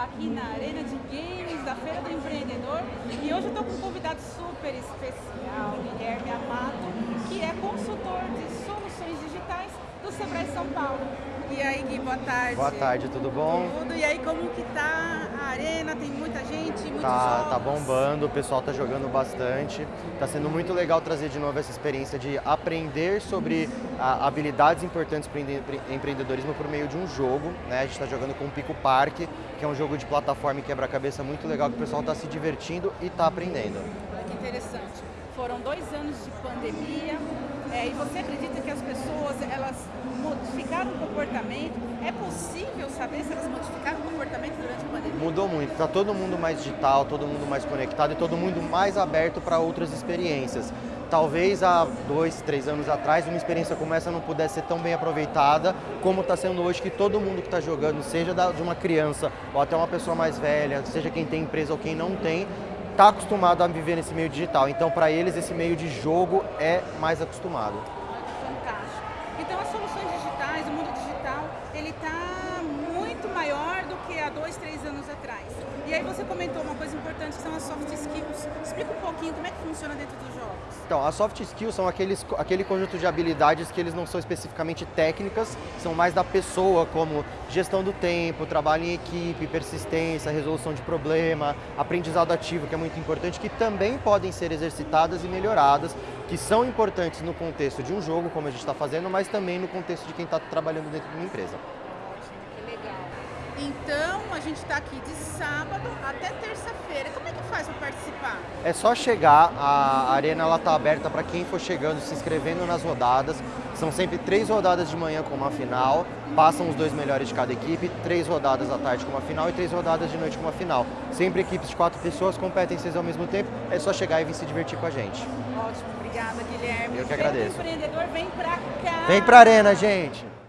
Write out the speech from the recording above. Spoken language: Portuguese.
está aqui na Arena de Games da Feira do Empreendedor e hoje eu estou com um convidado super especial, Guilherme Amato, que é consultor de soluções digitais do Sebrae São Paulo. E aí, Gui, boa tarde. Boa tarde, tudo bom? Tudo. E aí, como que tá arena? Tem muita gente, muitos tá, jogos? Tá bombando, o pessoal tá jogando bastante. Tá sendo muito legal trazer de novo essa experiência de aprender sobre a, habilidades importantes para empreendedorismo por meio de um jogo. Né? A gente está jogando com o Pico Parque, que é um jogo de plataforma e quebra-cabeça muito legal, que o pessoal está se divertindo e está aprendendo. Olha que interessante. Foram dois anos de pandemia, é, e você acredita que as pessoas elas modificaram o comportamento? É possível saber se elas modificaram o Mudou muito, está todo mundo mais digital, todo mundo mais conectado e todo mundo mais aberto para outras experiências. Talvez há dois, três anos atrás, uma experiência como essa não pudesse ser tão bem aproveitada como está sendo hoje, que todo mundo que está jogando, seja de uma criança ou até uma pessoa mais velha, seja quem tem empresa ou quem não tem, está acostumado a viver nesse meio digital. Então, para eles, esse meio de jogo é mais acostumado. Fantástico. Então, as soluções digitais, o mundo digital, ele está muito maior do que há dois, três anos atrás. E aí você comentou uma coisa importante, que são as soft skills. Explica um pouquinho como é que funciona dentro dos jogos. Então, as soft skills são aqueles, aquele conjunto de habilidades que eles não são especificamente técnicas, são mais da pessoa, como gestão do tempo, trabalho em equipe, persistência, resolução de problema, aprendizado ativo, que é muito importante, que também podem ser exercitadas e melhoradas, que são importantes no contexto de um jogo, como a gente está fazendo, mas também no contexto de quem está trabalhando dentro de uma empresa. Que legal. Então, a gente está aqui de sábado até terça-feira. Como é que faz para participar? É só chegar, a arena está aberta para quem for chegando, se inscrevendo nas rodadas. São sempre três rodadas de manhã com uma final, passam os dois melhores de cada equipe, três rodadas à tarde com uma final e três rodadas de noite com uma final. Sempre equipes de quatro pessoas competem seis ao mesmo tempo, é só chegar e vir se divertir com a gente. Ótimo, obrigada Guilherme. Eu que agradeço. O empreendedor vem para cá. Vem para a arena, gente!